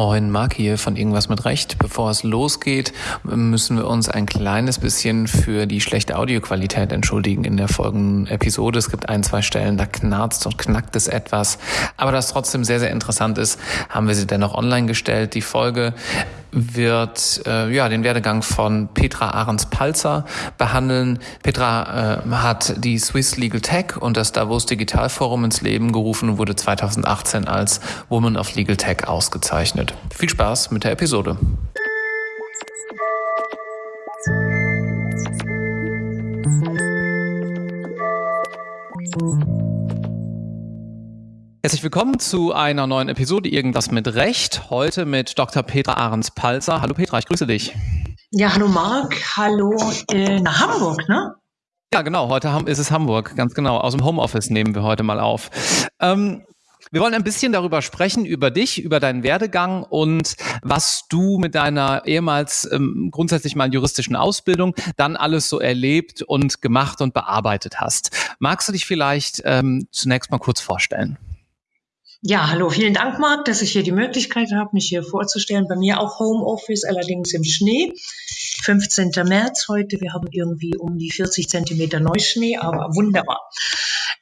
Moin, Marc hier von Irgendwas mit Recht. Bevor es losgeht, müssen wir uns ein kleines bisschen für die schlechte Audioqualität entschuldigen in der folgenden Episode. Es gibt ein, zwei Stellen, da knarzt und knackt es etwas. Aber das trotzdem sehr, sehr interessant ist, haben wir sie dennoch online gestellt. Die Folge wird äh, ja den Werdegang von Petra Ahrens-Palzer behandeln. Petra äh, hat die Swiss Legal Tech und das Davos Digital Forum ins Leben gerufen und wurde 2018 als Woman of Legal Tech ausgezeichnet. Viel Spaß mit der Episode. Herzlich willkommen zu einer neuen Episode Irgendwas mit Recht. Heute mit Dr. Petra Ahrens-Palzer. Hallo Petra, ich grüße dich. Ja, hallo Marc. Hallo äh, nach Hamburg, ne? Ja, genau. Heute ist es Hamburg, ganz genau. Aus dem Homeoffice nehmen wir heute mal auf. Ähm, wir wollen ein bisschen darüber sprechen, über dich, über deinen Werdegang und was du mit deiner ehemals ähm, grundsätzlich mal juristischen Ausbildung dann alles so erlebt und gemacht und bearbeitet hast. Magst du dich vielleicht ähm, zunächst mal kurz vorstellen? Ja, hallo, vielen Dank, Marc, dass ich hier die Möglichkeit habe, mich hier vorzustellen. Bei mir auch Homeoffice, allerdings im Schnee. 15. März heute. Wir haben irgendwie um die 40 Zentimeter Neuschnee, aber wunderbar.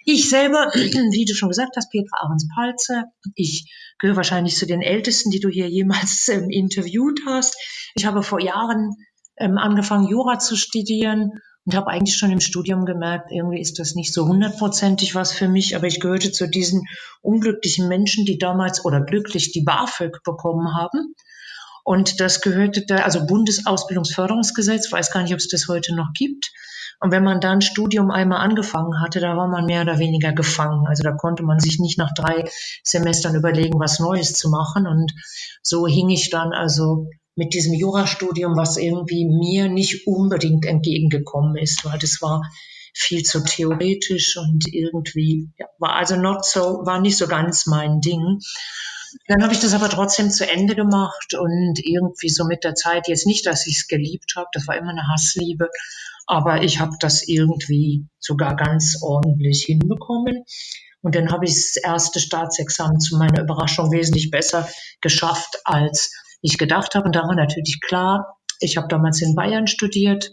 Ich selber, wie du schon gesagt hast, Petra Ahrens-Palze. Ich gehöre wahrscheinlich zu den Ältesten, die du hier jemals ähm, interviewt hast. Ich habe vor Jahren ähm, angefangen, Jura zu studieren und habe eigentlich schon im Studium gemerkt, irgendwie ist das nicht so hundertprozentig was für mich, aber ich gehörte zu diesen unglücklichen Menschen, die damals oder glücklich die BAföG bekommen haben. Und das gehörte da, also Bundesausbildungsförderungsgesetz, weiß gar nicht, ob es das heute noch gibt. Und wenn man dann Studium einmal angefangen hatte, da war man mehr oder weniger gefangen. Also da konnte man sich nicht nach drei Semestern überlegen, was Neues zu machen. Und so hing ich dann also mit diesem Jurastudium, was irgendwie mir nicht unbedingt entgegengekommen ist, weil das war viel zu theoretisch und irgendwie ja, war also not so, war nicht so ganz mein Ding. Dann habe ich das aber trotzdem zu Ende gemacht und irgendwie so mit der Zeit jetzt nicht, dass ich es geliebt habe, das war immer eine Hassliebe, aber ich habe das irgendwie sogar ganz ordentlich hinbekommen. Und dann habe ich das erste Staatsexamen zu meiner Überraschung wesentlich besser geschafft als ich gedacht habe. Und da war natürlich klar, ich habe damals in Bayern studiert,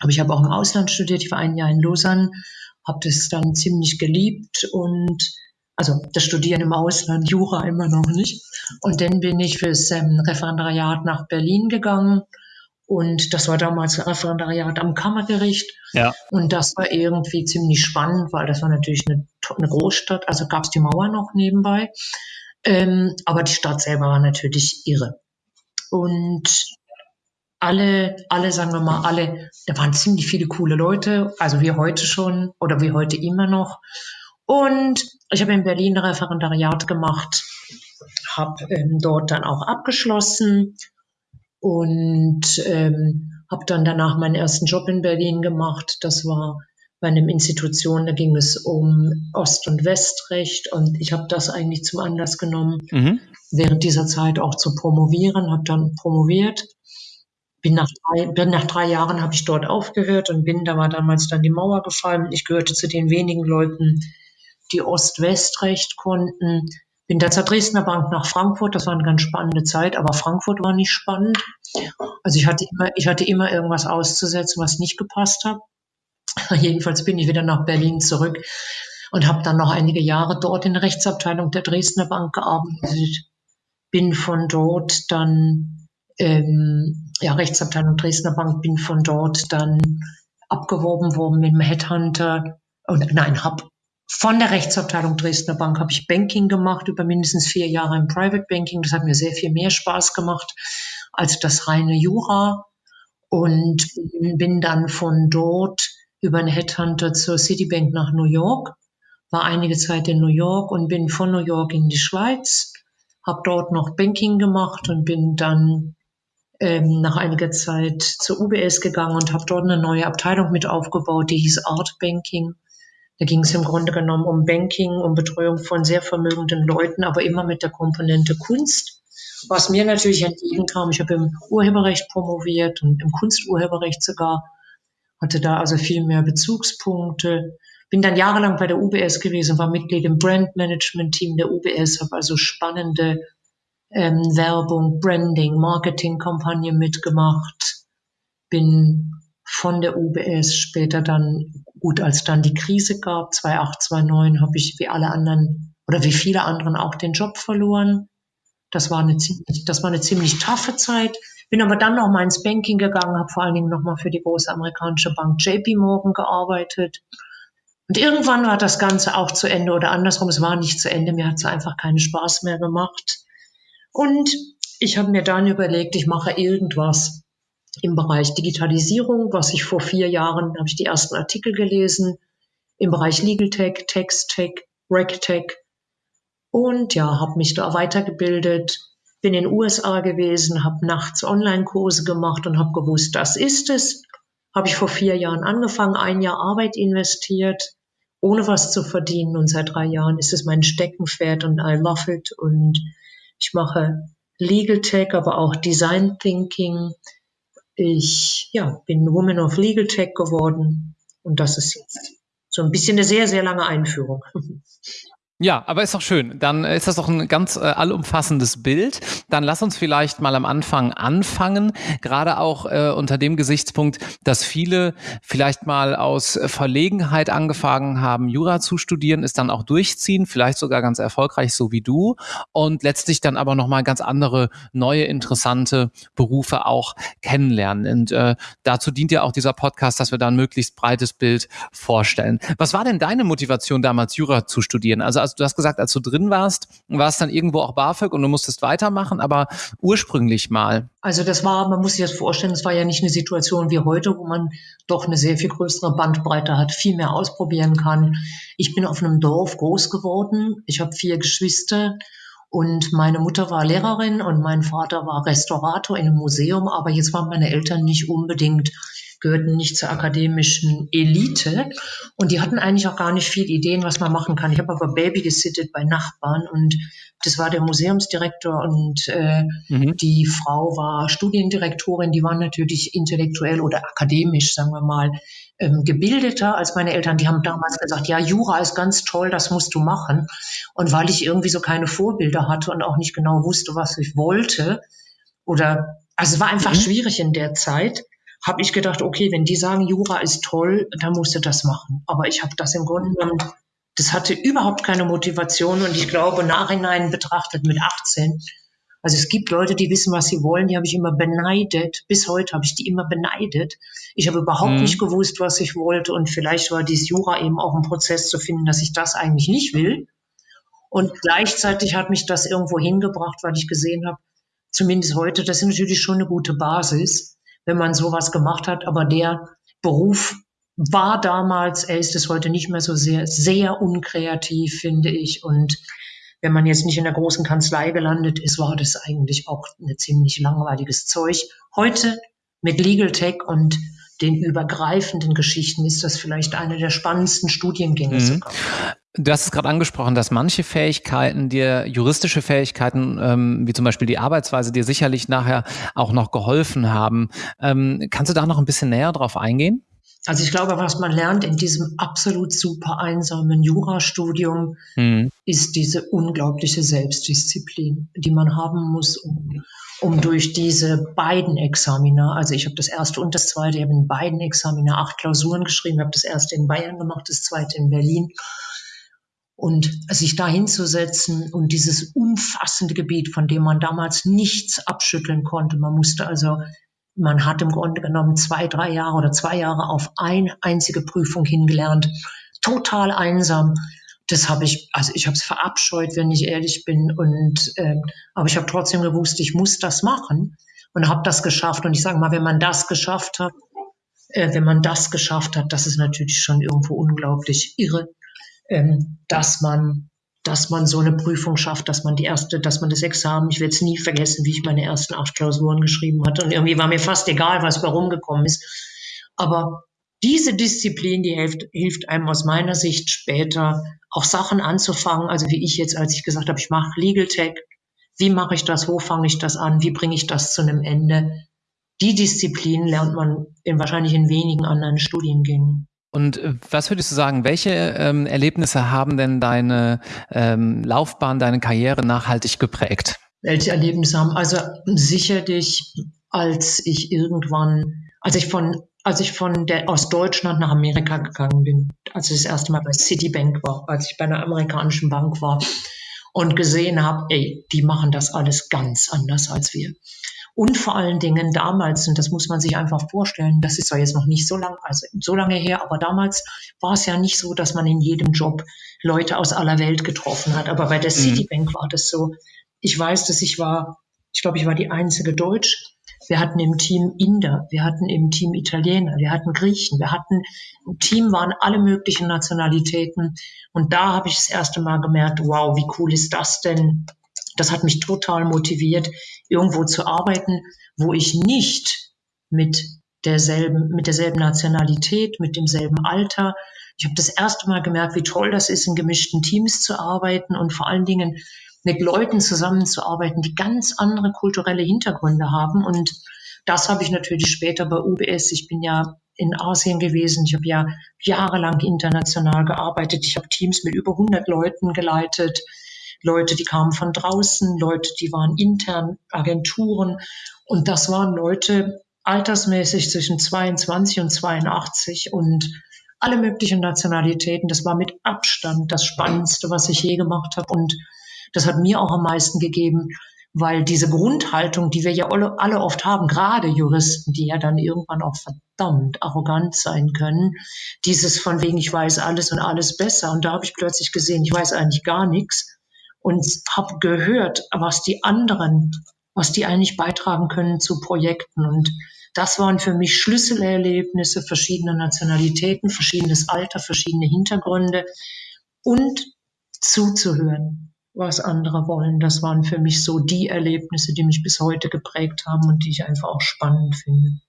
aber ich habe auch im Ausland studiert. Ich war ein Jahr in Lausanne, habe das dann ziemlich geliebt und also das Studieren im Ausland, Jura immer noch nicht. Und dann bin ich fürs ähm, Referendariat nach Berlin gegangen. Und das war damals ein Referendariat am Kammergericht. Ja. Und das war irgendwie ziemlich spannend, weil das war natürlich eine, eine Großstadt. Also gab es die Mauer noch nebenbei. Ähm, aber die Stadt selber war natürlich irre. Und alle, alle, sagen wir mal, alle, da waren ziemlich viele coole Leute, also wie heute schon oder wie heute immer noch. Und ich habe in Berlin Referendariat gemacht, habe ähm, dort dann auch abgeschlossen und ähm, habe dann danach meinen ersten Job in Berlin gemacht. Das war bei einem Institution, da ging es um Ost- und Westrecht und ich habe das eigentlich zum Anlass genommen, mhm während dieser Zeit auch zu promovieren, habe dann promoviert. Bin nach drei, bin nach drei Jahren habe ich dort aufgehört und bin, da war damals dann die Mauer gefallen. Ich gehörte zu den wenigen Leuten, die Ost-West-Recht konnten. Bin da zur Dresdner Bank nach Frankfurt. Das war eine ganz spannende Zeit, aber Frankfurt war nicht spannend. Also ich hatte immer, ich hatte immer irgendwas auszusetzen, was nicht gepasst hat. Jedenfalls bin ich wieder nach Berlin zurück und habe dann noch einige Jahre dort in der Rechtsabteilung der Dresdner Bank gearbeitet bin von dort dann, ähm, ja, Rechtsabteilung Dresdner Bank, bin von dort dann abgeworben worden mit dem Headhunter. Und nein, hab von der Rechtsabteilung Dresdner Bank habe ich Banking gemacht, über mindestens vier Jahre im Private Banking. Das hat mir sehr viel mehr Spaß gemacht als das reine Jura. Und bin dann von dort über einen Headhunter zur Citibank nach New York, war einige Zeit in New York und bin von New York in die Schweiz habe dort noch Banking gemacht und bin dann ähm, nach einiger Zeit zur UBS gegangen und habe dort eine neue Abteilung mit aufgebaut, die hieß Art Banking. Da ging es im Grunde genommen um Banking, um Betreuung von sehr vermögenden Leuten, aber immer mit der Komponente Kunst. Was mir natürlich entgegenkam, ich habe im Urheberrecht promoviert und im Kunsturheberrecht sogar, hatte da also viel mehr Bezugspunkte bin dann jahrelang bei der UBS gewesen, war Mitglied im Brandmanagement-Team der UBS, habe also spannende ähm, Werbung, Branding, Marketingkampagne mitgemacht, bin von der UBS später dann, gut, als dann die Krise gab, 2008, 2009, habe ich wie alle anderen oder wie viele anderen auch den Job verloren. Das war eine ziemlich, das war eine ziemlich taffe Zeit. Bin aber dann noch mal ins Banking gegangen, habe vor allen Dingen noch mal für die große amerikanische Bank JP Morgan gearbeitet. Und irgendwann war das Ganze auch zu Ende oder andersrum, es war nicht zu Ende, mir hat es einfach keinen Spaß mehr gemacht. Und ich habe mir dann überlegt, ich mache irgendwas im Bereich Digitalisierung, was ich vor vier Jahren, habe ich die ersten Artikel gelesen, im Bereich Legal Tech, Text Tech, Rec Tech und ja, habe mich da weitergebildet, bin in den USA gewesen, habe nachts Online-Kurse gemacht und habe gewusst, das ist es. Habe ich vor vier Jahren angefangen, ein Jahr Arbeit investiert, ohne was zu verdienen und seit drei Jahren ist es mein Steckenpferd und I love it und ich mache Legal Tech, aber auch Design Thinking. Ich ja, bin Woman of Legal Tech geworden und das ist jetzt so ein bisschen eine sehr, sehr lange Einführung. Ja, aber ist doch schön. Dann ist das doch ein ganz äh, allumfassendes Bild. Dann lass uns vielleicht mal am Anfang anfangen, gerade auch äh, unter dem Gesichtspunkt, dass viele vielleicht mal aus Verlegenheit angefangen haben, Jura zu studieren, es dann auch durchziehen, vielleicht sogar ganz erfolgreich, so wie du, und letztlich dann aber nochmal ganz andere, neue, interessante Berufe auch kennenlernen. Und äh, dazu dient ja auch dieser Podcast, dass wir da ein möglichst breites Bild vorstellen. Was war denn deine Motivation damals, Jura zu studieren? Also, also du hast gesagt, als du drin warst, war es dann irgendwo auch BAföG und du musstest weitermachen, aber ursprünglich mal. Also das war, man muss sich das vorstellen, es war ja nicht eine Situation wie heute, wo man doch eine sehr viel größere Bandbreite hat, viel mehr ausprobieren kann. Ich bin auf einem Dorf groß geworden. Ich habe vier Geschwister. Und meine Mutter war Lehrerin und mein Vater war Restaurator in einem Museum, aber jetzt waren meine Eltern nicht unbedingt gehörten nicht zur akademischen Elite und die hatten eigentlich auch gar nicht viel Ideen, was man machen kann. Ich habe aber Baby gesittet bei Nachbarn und das war der Museumsdirektor und äh, mhm. die Frau war Studiendirektorin. Die waren natürlich intellektuell oder akademisch, sagen wir mal, ähm, gebildeter als meine Eltern. Die haben damals gesagt, ja, Jura ist ganz toll, das musst du machen. Und weil ich irgendwie so keine Vorbilder hatte und auch nicht genau wusste, was ich wollte, oder also es war einfach mhm. schwierig in der Zeit, habe ich gedacht, okay, wenn die sagen, Jura ist toll, dann musst du das machen. Aber ich habe das im Grunde genommen, das hatte überhaupt keine Motivation und ich glaube, nachhinein betrachtet mit 18, also es gibt Leute, die wissen, was sie wollen, die habe ich immer beneidet. Bis heute habe ich die immer beneidet. Ich habe überhaupt mhm. nicht gewusst, was ich wollte und vielleicht war dieses Jura eben auch ein Prozess zu finden, dass ich das eigentlich nicht will. Und gleichzeitig hat mich das irgendwo hingebracht, weil ich gesehen habe, zumindest heute, das ist natürlich schon eine gute Basis wenn man sowas gemacht hat. Aber der Beruf war damals, er ist es heute nicht mehr so sehr, sehr unkreativ, finde ich. Und wenn man jetzt nicht in der großen Kanzlei gelandet ist, war das eigentlich auch ein ziemlich langweiliges Zeug. Heute mit Legal Tech und den übergreifenden Geschichten ist das vielleicht eine der spannendsten Studiengänge mhm. Du hast es gerade angesprochen, dass manche Fähigkeiten dir, juristische Fähigkeiten, ähm, wie zum Beispiel die Arbeitsweise, dir sicherlich nachher auch noch geholfen haben. Ähm, kannst du da noch ein bisschen näher drauf eingehen? Also ich glaube, was man lernt in diesem absolut super einsamen Jurastudium, mhm. ist diese unglaubliche Selbstdisziplin, die man haben muss, um, um durch diese beiden Examiner, also ich habe das erste und das zweite, ich habe in beiden Examiner acht Klausuren geschrieben, habe das erste in Bayern gemacht, das zweite in Berlin und sich da hinzusetzen und dieses umfassende Gebiet, von dem man damals nichts abschütteln konnte. Man musste also, man hat im Grunde genommen zwei, drei Jahre oder zwei Jahre auf eine einzige Prüfung hingelernt. Total einsam. Das habe ich, also ich habe es verabscheut, wenn ich ehrlich bin. Und äh, aber ich habe trotzdem gewusst, ich muss das machen und habe das geschafft. Und ich sage mal, wenn man das geschafft hat, äh, wenn man das geschafft hat, das ist natürlich schon irgendwo unglaublich irre ähm, dass man dass man so eine Prüfung schafft, dass man die erste, dass man das Examen, ich werde es nie vergessen, wie ich meine ersten acht Klausuren geschrieben hatte. Und irgendwie war mir fast egal, was warum gekommen ist. Aber diese Disziplin, die hilft, hilft einem aus meiner Sicht später auch Sachen anzufangen. Also wie ich jetzt, als ich gesagt habe, ich mache Legal Tech. Wie mache ich das? Wo fange ich das an? Wie bringe ich das zu einem Ende? Die Disziplin lernt man in, wahrscheinlich in wenigen anderen Studiengängen. Und äh, was würdest du sagen, welche ähm, Erlebnisse haben denn deine ähm, Laufbahn, deine Karriere nachhaltig geprägt? welche Erlebnisse haben. Also sicherlich, als ich irgendwann, als ich von, als ich von der, aus Deutschland nach Amerika gegangen bin, als ich das erste Mal bei Citibank war, als ich bei einer amerikanischen Bank war und gesehen habe, ey, die machen das alles ganz anders als wir. Und vor allen Dingen damals, und das muss man sich einfach vorstellen, das ist zwar jetzt noch nicht so lang, also so lange her, aber damals war es ja nicht so, dass man in jedem Job Leute aus aller Welt getroffen hat. Aber bei der mhm. Citibank war das so. Ich weiß, dass ich war, ich glaube, ich war die einzige Deutsch. Wir hatten im Team Inder, wir hatten im Team Italiener, wir hatten Griechen, wir hatten im Team waren alle möglichen Nationalitäten. Und da habe ich das erste Mal gemerkt, wow, wie cool ist das denn? Das hat mich total motiviert, irgendwo zu arbeiten, wo ich nicht mit derselben, mit derselben Nationalität, mit demselben Alter. Ich habe das erste Mal gemerkt, wie toll das ist, in gemischten Teams zu arbeiten und vor allen Dingen mit Leuten zusammenzuarbeiten, die ganz andere kulturelle Hintergründe haben. Und das habe ich natürlich später bei UBS. Ich bin ja in Asien gewesen. Ich habe ja jahrelang international gearbeitet. Ich habe Teams mit über 100 Leuten geleitet. Leute, die kamen von draußen, Leute, die waren intern, Agenturen. Und das waren Leute altersmäßig zwischen 22 und 82 und alle möglichen Nationalitäten. Das war mit Abstand das Spannendste, was ich je gemacht habe. Und das hat mir auch am meisten gegeben, weil diese Grundhaltung, die wir ja alle, alle oft haben, gerade Juristen, die ja dann irgendwann auch verdammt arrogant sein können, dieses von wegen, ich weiß alles und alles besser. Und da habe ich plötzlich gesehen, ich weiß eigentlich gar nichts und habe gehört, was die anderen, was die eigentlich beitragen können zu Projekten. Und das waren für mich Schlüsselerlebnisse verschiedener Nationalitäten, verschiedenes Alter, verschiedene Hintergründe und zuzuhören, was andere wollen. Das waren für mich so die Erlebnisse, die mich bis heute geprägt haben und die ich einfach auch spannend finde.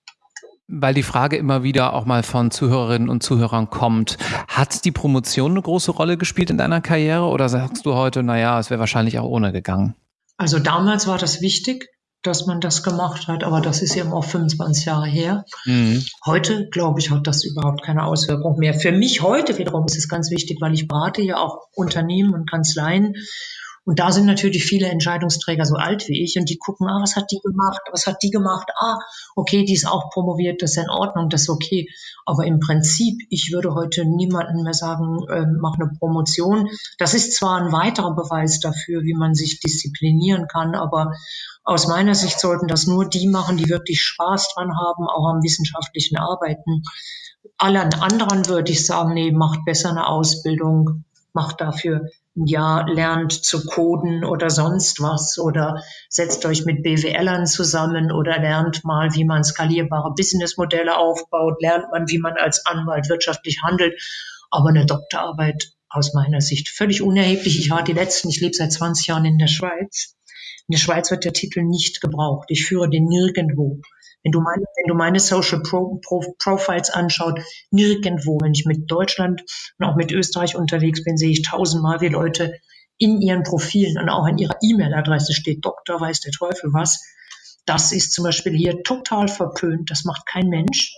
Weil die Frage immer wieder auch mal von Zuhörerinnen und Zuhörern kommt, hat die Promotion eine große Rolle gespielt in deiner Karriere oder sagst du heute, naja, es wäre wahrscheinlich auch ohne gegangen? Also damals war das wichtig, dass man das gemacht hat, aber das ist ja auch 25 Jahre her. Mhm. Heute, glaube ich, hat das überhaupt keine Auswirkung mehr. Für mich heute wiederum ist es ganz wichtig, weil ich berate ja auch Unternehmen und Kanzleien und da sind natürlich viele Entscheidungsträger so alt wie ich und die gucken, ah, was hat die gemacht, was hat die gemacht, ah, okay, die ist auch promoviert, das ist in Ordnung, das ist okay. Aber im Prinzip, ich würde heute niemandem mehr sagen, äh, mach eine Promotion. Das ist zwar ein weiterer Beweis dafür, wie man sich disziplinieren kann, aber aus meiner Sicht sollten das nur die machen, die wirklich Spaß dran haben, auch am wissenschaftlichen Arbeiten. Allen anderen würde ich sagen, nee, macht besser eine Ausbildung, macht dafür ja, lernt zu coden oder sonst was oder setzt euch mit BWLern zusammen oder lernt mal, wie man skalierbare Businessmodelle aufbaut, lernt man, wie man als Anwalt wirtschaftlich handelt. Aber eine Doktorarbeit aus meiner Sicht völlig unerheblich. Ich war die letzten, ich lebe seit 20 Jahren in der Schweiz. In der Schweiz wird der Titel nicht gebraucht. Ich führe den nirgendwo. Wenn du meine, wenn du meine Social Pro, Pro, Profiles anschaut, nirgendwo, wenn ich mit Deutschland und auch mit Österreich unterwegs bin, sehe ich tausendmal, wie Leute in ihren Profilen und auch in ihrer E-Mail-Adresse steht, Doktor weiß der Teufel was. Das ist zum Beispiel hier total verpönt. Das macht kein Mensch.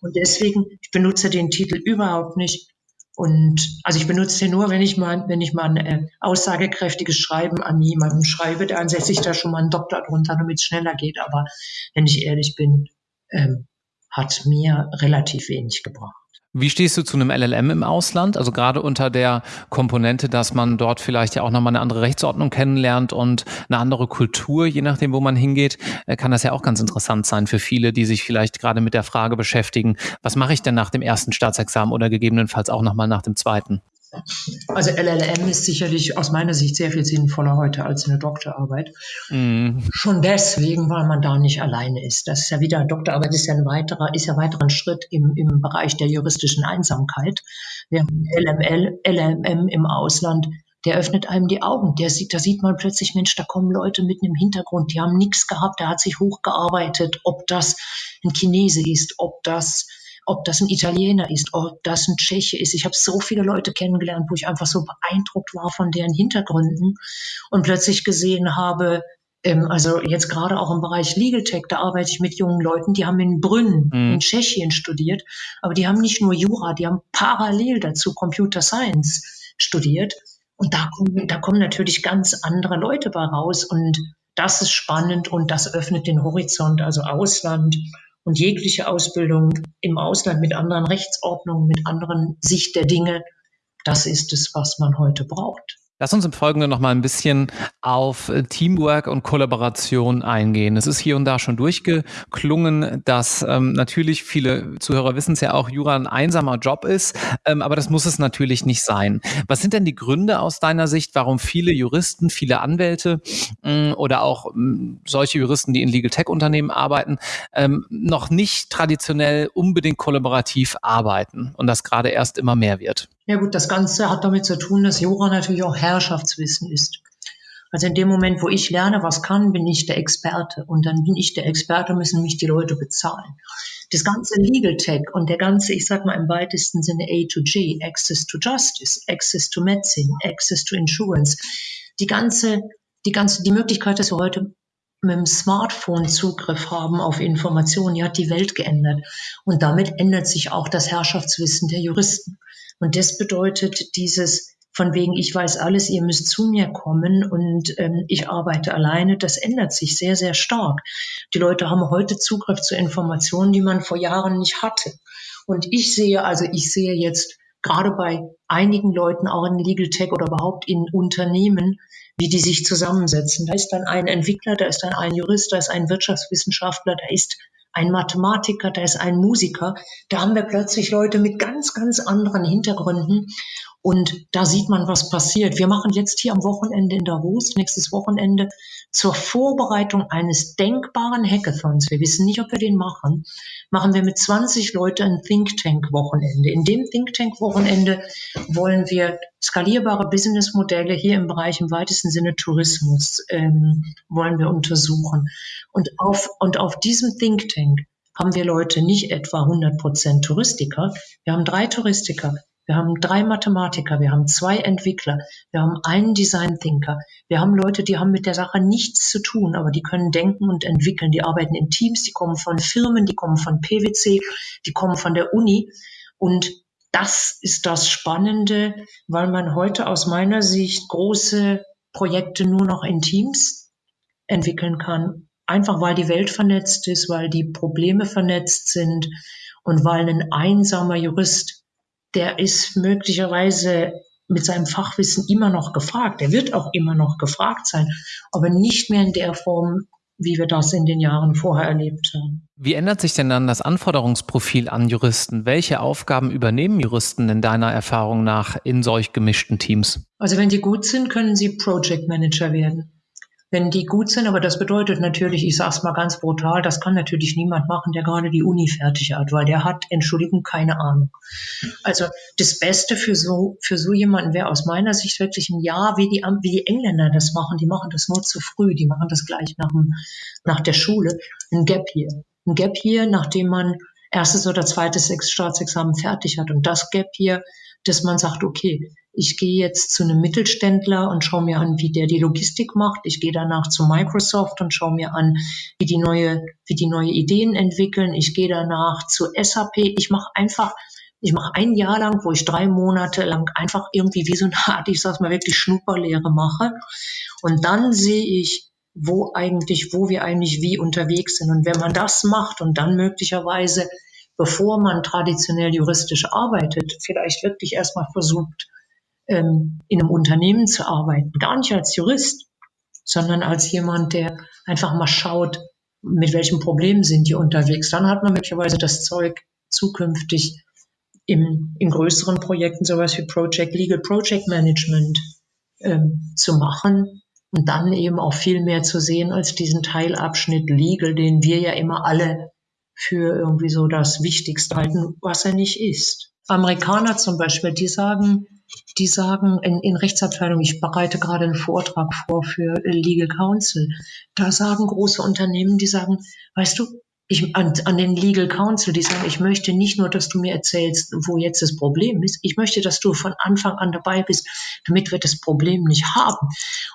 Und deswegen, ich benutze den Titel überhaupt nicht. Und also ich benutze den nur, wenn ich mal, wenn ich mal ein äh, aussagekräftiges Schreiben an jemanden schreibe, dann setze ich da schon mal einen Doktor drunter, damit es schneller geht. Aber wenn ich ehrlich bin, ähm, hat mir relativ wenig gebracht. Wie stehst du zu einem LLM im Ausland? Also gerade unter der Komponente, dass man dort vielleicht ja auch nochmal eine andere Rechtsordnung kennenlernt und eine andere Kultur, je nachdem, wo man hingeht, äh, kann das ja auch ganz interessant sein für viele, die sich vielleicht gerade mit der Frage beschäftigen, was mache ich denn nach dem ersten Staatsexamen oder gegebenenfalls auch nochmal nach dem zweiten? Also LLM ist sicherlich aus meiner Sicht sehr viel sinnvoller heute als eine Doktorarbeit. Mm. Schon deswegen, weil man da nicht alleine ist. Das ist ja wieder, Doktorarbeit ist ja ein weiterer, ist ja weiterer Schritt im, im Bereich der juristischen Einsamkeit. Während LML, LLM im Ausland, der öffnet einem die Augen. Der sieht, da sieht man plötzlich, Mensch, da kommen Leute mitten im Hintergrund, die haben nichts gehabt, der hat sich hochgearbeitet, ob das ein Chinese ist, ob das ob das ein Italiener ist, ob das ein Tscheche ist. Ich habe so viele Leute kennengelernt, wo ich einfach so beeindruckt war von deren Hintergründen und plötzlich gesehen habe, ähm, also jetzt gerade auch im Bereich Legal Tech, da arbeite ich mit jungen Leuten, die haben in Brünn mhm. in Tschechien studiert, aber die haben nicht nur Jura, die haben parallel dazu Computer Science studiert. Und da kommen, da kommen natürlich ganz andere Leute bei raus. Und das ist spannend und das öffnet den Horizont, also Ausland und jegliche Ausbildung im Ausland mit anderen Rechtsordnungen, mit anderen Sicht der Dinge. Das ist es, was man heute braucht. Lass uns im Folgenden noch mal ein bisschen auf äh, Teamwork und Kollaboration eingehen. Es ist hier und da schon durchgeklungen, dass ähm, natürlich viele Zuhörer wissen es ja auch, Jura ein einsamer Job ist, ähm, aber das muss es natürlich nicht sein. Was sind denn die Gründe aus deiner Sicht, warum viele Juristen, viele Anwälte ähm, oder auch ähm, solche Juristen, die in Legal Tech Unternehmen arbeiten, ähm, noch nicht traditionell unbedingt kollaborativ arbeiten und das gerade erst immer mehr wird? Ja gut, das Ganze hat damit zu tun, dass Jura natürlich auch Herrschaftswissen ist. Also in dem Moment, wo ich lerne, was kann, bin ich der Experte. Und dann bin ich der Experte, müssen mich die Leute bezahlen. Das ganze Legal Tech und der ganze, ich sag mal im weitesten Sinne A to G, Access to Justice, Access to Medicine, Access to Insurance, die ganze, die ganze, die Möglichkeit, dass wir heute mit dem Smartphone Zugriff haben auf Informationen, die hat die Welt geändert. Und damit ändert sich auch das Herrschaftswissen der Juristen. Und das bedeutet dieses von wegen, ich weiß alles, ihr müsst zu mir kommen und ähm, ich arbeite alleine, das ändert sich sehr, sehr stark. Die Leute haben heute Zugriff zu Informationen, die man vor Jahren nicht hatte. Und ich sehe, also ich sehe jetzt gerade bei einigen Leuten auch in Legal Tech oder überhaupt in Unternehmen, wie die sich zusammensetzen. Da ist dann ein Entwickler, da ist dann ein Jurist, da ist ein Wirtschaftswissenschaftler, da ist ein Mathematiker, da ist ein Musiker. Da haben wir plötzlich Leute mit ganz, ganz anderen Hintergründen. Und da sieht man, was passiert. Wir machen jetzt hier am Wochenende in Davos, nächstes Wochenende, zur Vorbereitung eines denkbaren Hackathons. Wir wissen nicht, ob wir den machen. Machen wir mit 20 Leuten ein Think Tank Wochenende. In dem Think Tank Wochenende wollen wir skalierbare Businessmodelle hier im Bereich im weitesten Sinne Tourismus ähm, wollen wir untersuchen. Und auf, und auf diesem Think Tank haben wir Leute nicht etwa 100 Prozent Touristiker. Wir haben drei Touristiker, wir haben drei Mathematiker, wir haben zwei Entwickler, wir haben einen Design Thinker, wir haben Leute, die haben mit der Sache nichts zu tun, aber die können denken und entwickeln. Die arbeiten in Teams, die kommen von Firmen, die kommen von PwC, die kommen von der Uni. Und das ist das Spannende, weil man heute aus meiner Sicht große Projekte nur noch in Teams entwickeln kann. Einfach weil die Welt vernetzt ist, weil die Probleme vernetzt sind und weil ein einsamer Jurist der ist möglicherweise mit seinem Fachwissen immer noch gefragt. Er wird auch immer noch gefragt sein, aber nicht mehr in der Form, wie wir das in den Jahren vorher erlebt haben. Wie ändert sich denn dann das Anforderungsprofil an Juristen? Welche Aufgaben übernehmen Juristen in deiner Erfahrung nach in solch gemischten Teams? Also wenn die gut sind, können sie Project Manager werden wenn die gut sind. Aber das bedeutet natürlich, ich sage es mal ganz brutal, das kann natürlich niemand machen, der gerade die Uni fertig hat, weil der hat, Entschuldigung, keine Ahnung. Also das Beste für so, für so jemanden wäre aus meiner Sicht wirklich ein Jahr, wie die, wie die Engländer das machen. Die machen das nur zu früh, die machen das gleich nach, dem, nach der Schule. Ein Gap hier. Ein Gap hier, nachdem man erstes oder zweites Staatsexamen fertig hat. Und das Gap hier, dass man sagt, okay, ich gehe jetzt zu einem Mittelständler und schaue mir an, wie der die Logistik macht. Ich gehe danach zu Microsoft und schaue mir an, wie die neue, wie die neue Ideen entwickeln. Ich gehe danach zu SAP. Ich mache einfach, ich mache ein Jahr lang, wo ich drei Monate lang einfach irgendwie wie so eine Art, ich sag's mal wirklich Schnupperlehre mache. Und dann sehe ich, wo eigentlich, wo wir eigentlich wie unterwegs sind. Und wenn man das macht und dann möglicherweise, bevor man traditionell juristisch arbeitet, vielleicht wirklich erstmal versucht, ähm, in einem Unternehmen zu arbeiten. Gar nicht als Jurist, sondern als jemand, der einfach mal schaut, mit welchen Problemen sind die unterwegs. Dann hat man möglicherweise das Zeug, zukünftig im, in größeren Projekten sowas wie Project Legal Project Management ähm, zu machen und dann eben auch viel mehr zu sehen als diesen Teilabschnitt Legal, den wir ja immer alle für irgendwie so das Wichtigste halten, was er nicht ist. Amerikaner zum Beispiel, die sagen, die sagen in, in Rechtsabteilung, ich bereite gerade einen Vortrag vor für Legal Counsel, da sagen große Unternehmen, die sagen, weißt du, ich, an, an den Legal Counsel, die sagen, ich möchte nicht nur, dass du mir erzählst, wo jetzt das Problem ist, ich möchte, dass du von Anfang an dabei bist, damit wir das Problem nicht haben.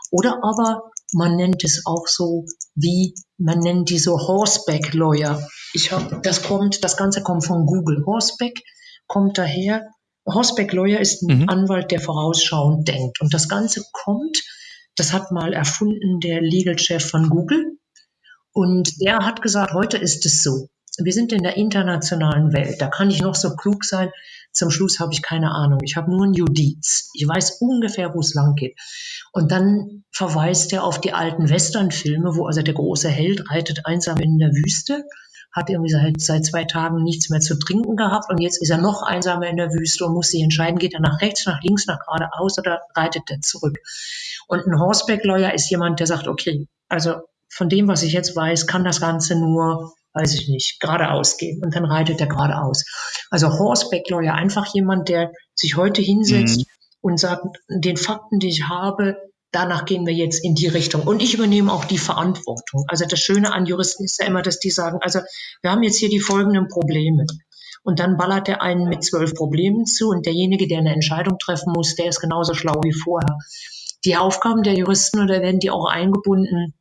Oder aber man nennt es auch so wie, man nennt die so Horseback Lawyer. Ich habe, das kommt, das Ganze kommt von Google. Horseback kommt daher, Horseback Lawyer ist ein mhm. Anwalt, der vorausschauend denkt. Und das Ganze kommt Das hat mal erfunden der Legal Chef von Google. Und der hat gesagt, heute ist es so. Wir sind in der internationalen Welt. Da kann ich noch so klug sein. Zum Schluss habe ich keine Ahnung. Ich habe nur ein Judiz. Ich weiß ungefähr, wo es lang geht. Und dann verweist er auf die alten Westernfilme, wo also der große Held reitet einsam in der Wüste, hat irgendwie seit, seit zwei Tagen nichts mehr zu trinken gehabt und jetzt ist er noch einsamer in der Wüste und muss sich entscheiden, geht er nach rechts, nach links, nach geradeaus oder reitet er zurück. Und ein Horseback-Lawyer ist jemand, der sagt, okay, also von dem, was ich jetzt weiß, kann das Ganze nur weiß ich nicht, geradeaus gehen und dann reitet er geradeaus. Also Horseback Lawyer, einfach jemand, der sich heute hinsetzt mhm. und sagt, den Fakten, die ich habe, danach gehen wir jetzt in die Richtung. Und ich übernehme auch die Verantwortung. Also das Schöne an Juristen ist ja immer, dass die sagen, also wir haben jetzt hier die folgenden Probleme. Und dann ballert der einen mit zwölf Problemen zu und derjenige, der eine Entscheidung treffen muss, der ist genauso schlau wie vorher. Die Aufgaben der Juristen oder werden die auch eingebunden,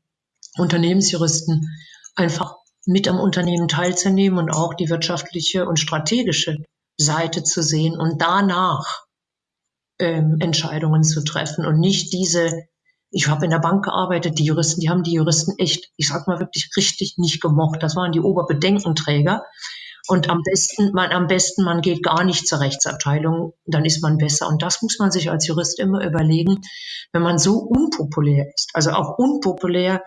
Unternehmensjuristen, einfach mit am Unternehmen teilzunehmen und auch die wirtschaftliche und strategische Seite zu sehen und danach ähm, Entscheidungen zu treffen und nicht diese, ich habe in der Bank gearbeitet, die Juristen, die haben die Juristen echt, ich sag mal wirklich richtig nicht gemocht. Das waren die Oberbedenkenträger. Und am besten, man, am besten, man geht gar nicht zur Rechtsabteilung, dann ist man besser. Und das muss man sich als Jurist immer überlegen, wenn man so unpopulär ist, also auch unpopulär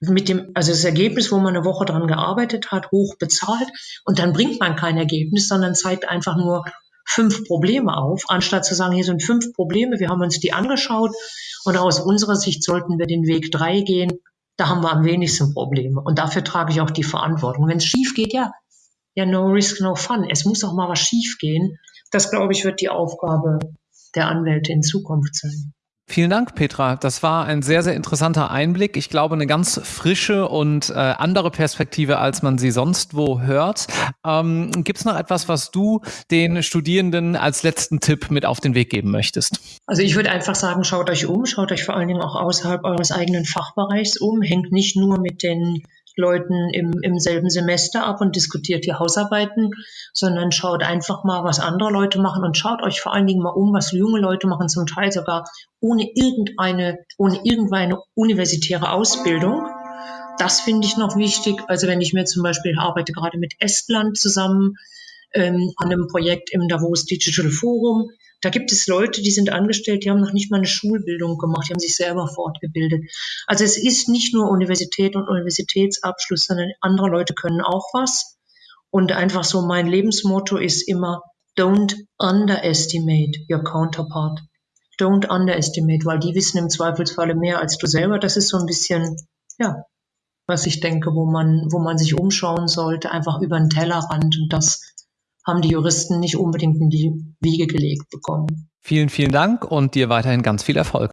mit dem, also das Ergebnis, wo man eine Woche dran gearbeitet hat, hoch bezahlt und dann bringt man kein Ergebnis, sondern zeigt einfach nur fünf Probleme auf, anstatt zu sagen, hier sind fünf Probleme, wir haben uns die angeschaut und aus unserer Sicht sollten wir den Weg drei gehen, da haben wir am wenigsten Probleme und dafür trage ich auch die Verantwortung. Wenn es schief geht, ja, ja, no risk, no fun. Es muss auch mal was schief gehen. Das, glaube ich, wird die Aufgabe der Anwälte in Zukunft sein. Vielen Dank, Petra. Das war ein sehr, sehr interessanter Einblick. Ich glaube, eine ganz frische und äh, andere Perspektive, als man sie sonst wo hört. Ähm, Gibt es noch etwas, was du den Studierenden als letzten Tipp mit auf den Weg geben möchtest? Also ich würde einfach sagen, schaut euch um, schaut euch vor allen Dingen auch außerhalb eures eigenen Fachbereichs um, hängt nicht nur mit den Leuten im, im selben Semester ab und diskutiert die Hausarbeiten, sondern schaut einfach mal, was andere Leute machen und schaut euch vor allen Dingen mal um, was junge Leute machen, zum Teil sogar ohne irgendeine, ohne irgendeine universitäre Ausbildung. Das finde ich noch wichtig. Also wenn ich mir zum Beispiel arbeite gerade mit Estland zusammen ähm, an einem Projekt im Davos Digital Forum, da gibt es Leute, die sind angestellt, die haben noch nicht mal eine Schulbildung gemacht, die haben sich selber fortgebildet. Also es ist nicht nur Universität und Universitätsabschluss, sondern andere Leute können auch was. Und einfach so mein Lebensmotto ist immer, don't underestimate your counterpart. Don't underestimate, weil die wissen im Zweifelsfalle mehr als du selber. Das ist so ein bisschen, ja, was ich denke, wo man, wo man sich umschauen sollte, einfach über den Tellerrand. Und das haben die Juristen nicht unbedingt in die Wiege gelegt bekommen. Vielen, vielen Dank und dir weiterhin ganz viel Erfolg.